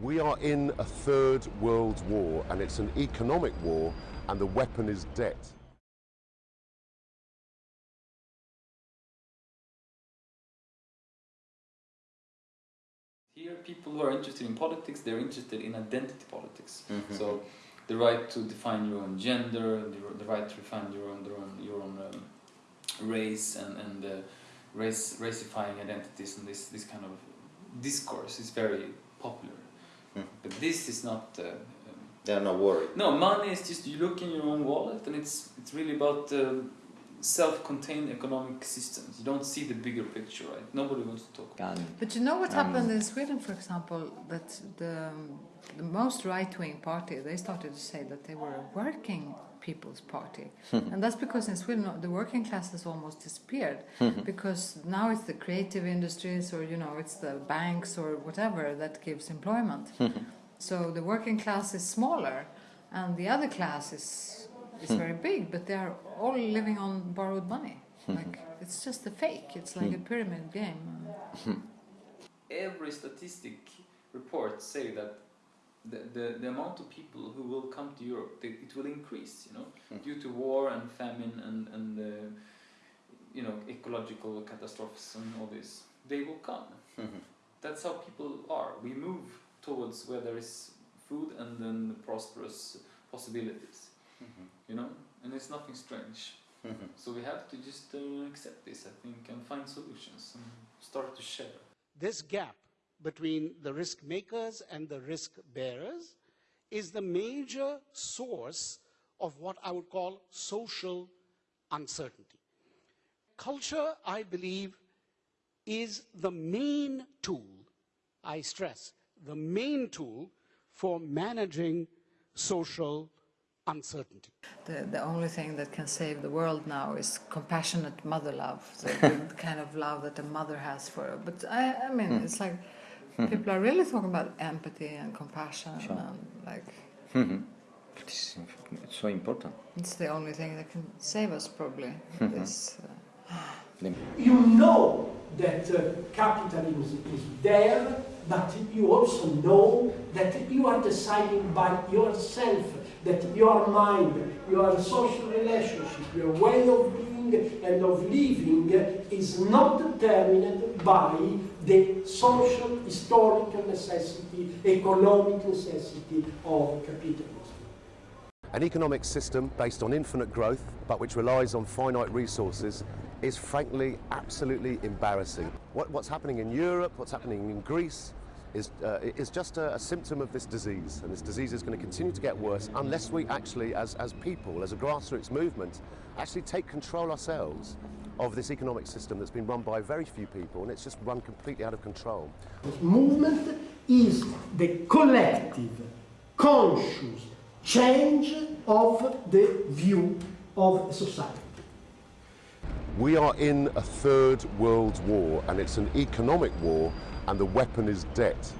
We are in a third world war and it's an economic war and the weapon is debt. Here, people who are interested in politics, they're interested in identity politics. Mm -hmm. So, the right to define your own gender, the, the right to define your own, your own, your own um, race, and, and uh, race, racifying identities, and this, this kind of discourse is very popular. Mm. But this is not. Uh, um, They're not worried. No, money is just you look in your own wallet, and it's it's really about. Uh, self-contained economic systems. You don't see the bigger picture, right? Nobody wants to talk about it. But you know what um, happened in Sweden, for example, that the, the most right-wing party, they started to say that they were a working people's party. and that's because in Sweden the working class has almost disappeared because now it's the creative industries or, you know, it's the banks or whatever that gives employment. so the working class is smaller and the other class is is very big, but they are all living on borrowed money. like it's just a fake. It's like a pyramid game. Every statistic report say that the, the, the amount of people who will come to Europe, they, it will increase, you know, due to war and famine and, and uh, you know, ecological catastrophes and all this. They will come. That's how people are. We move towards where there is food and then prosperous possibilities. Mm -hmm. You know, and it's nothing strange. Mm -hmm. So we have to just uh, accept this, I think, and find solutions and start to share. This gap between the risk makers and the risk bearers is the major source of what I would call social uncertainty. Culture, I believe, is the main tool, I stress, the main tool for managing social uncertainty. The, the only thing that can save the world now is compassionate mother love, the, kind of love that a mother has for her. But I, I mean, mm. it's like. People are really talking about empathy and compassion sure. and like. Mm -hmm. It's, it's, so important. It's the only thing that can save us, probably. -hmm. This, uh... you know that uh, capitalism is there, but you also know that you are deciding by yourself that your mind, your social relationship, your way of being and of living is not determined by the social, historical necessity, economic necessity of capitalism. An economic system based on infinite growth, but which relies on finite resources, is frankly absolutely embarrassing. What, what's happening in Europe, what's happening in Greece, is, uh, is just a, a, symptom of this disease. And this disease is going to continue to get worse unless we actually, as, as people, as a grassroots movement, actually take control ourselves of this economic system that's been run by very few people and it's just run completely out of control. Movement is the collective, conscious change of the view of society. We are in a third world war and it's an economic war and the weapon is debt.